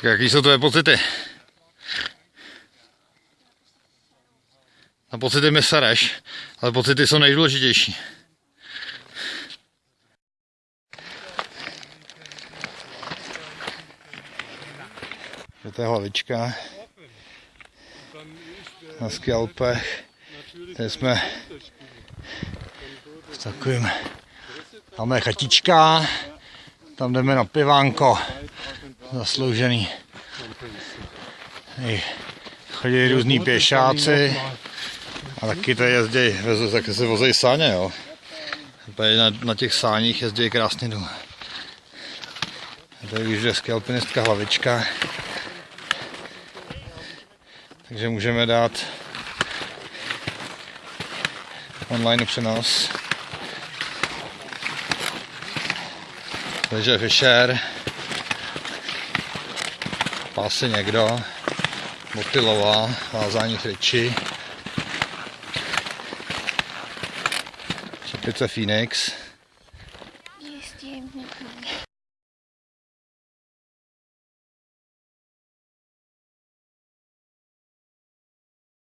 Tak jaký jsou tvoje pocity? Na pocity mi sereš, ale pocity jsou nejdůležitější. To je hlavička na Skalpech. Tady jsme v takovým, tam je chatička, tam jdeme na pivánko, zasloužený. Chodí různí pěšáci a taky tady jezdí, taky se vozejí sáně, jo. Tady na, na těch sáních jezdí krásně dolů. Tady už je alpinistka hlavička. Takže můžeme dát online přenos. Takže Fischer, pásy někdo, motilová, vázání friči, čepice Phoenix,